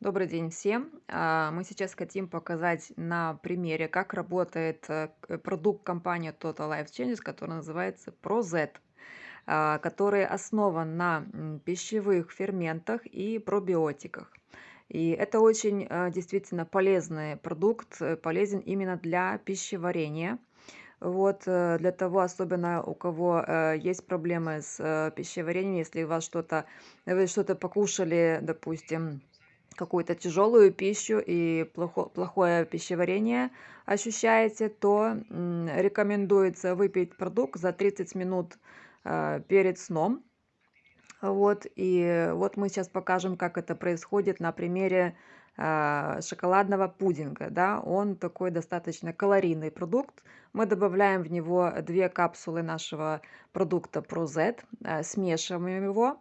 Добрый день всем! А, Мы сейчас хотим показать на примере, как работает э, продукт компании Total Life Changes, который называется ProZ, а, который основан на пищевых ферментах и пробиотиках. И это очень э, действительно полезный продукт, э, полезен именно для пищеварения. Вот, для того, особенно у кого есть проблемы с пищеварением, если у вас что-то, вы что-то покушали, допустим, какую-то тяжелую пищу и плохо плохое пищеварение ощущаете, то, рекомендуется выпить продукт за 30 минут, э, перед сном. Вот, и вот мы сейчас покажем, как это происходит на примере, а, шоколадного пудинга, да. Он такой достаточно калорийный продукт. Мы добавляем в него 2 капсулы нашего продукта ProZ, э, смешиваем его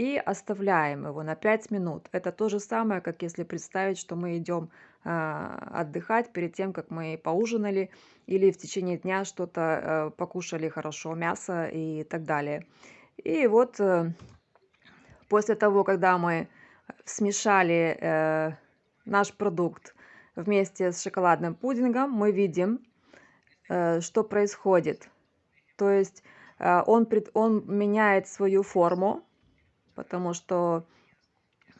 и оставляем его на 5 минут. Это то же самое, как если представить, что мы идем, а, отдыхать перед тем, как мы поужинали или в течение дня что-то, э, покушали хорошо, мясо и так далее. И вот, э, после того, когда мы смешали, э, наш продукт вместе с шоколадным пудингом, мы видим, что происходит. То есть, он он меняет свою форму, потому что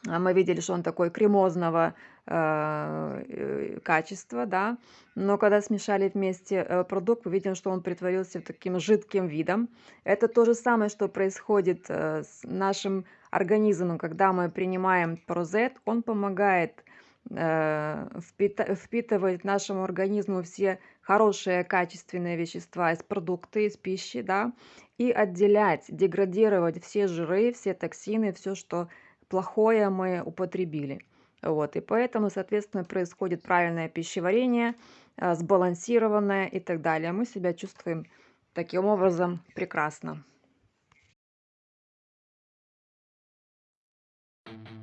а, мы видели, что он такой кремозного, а, э, качества, да. Но когда смешали вместе, э, продукт, мы видим, что он притворился таким жидким видом. Это то же самое, что происходит, э, с нашим организмом, когда мы принимаем Прозет. Он помогает, э, впита впитывать нашему организму все хорошие качественные вещества из продукты, из пищи, да, и отделять, деградировать все жиры, все токсины, все, что плохое мы употребили. Вот, и поэтому, соответственно, происходит правильное пищеварение, э, сбалансированное и так далее. Мы себя чувствуем таким образом прекрасно. thank you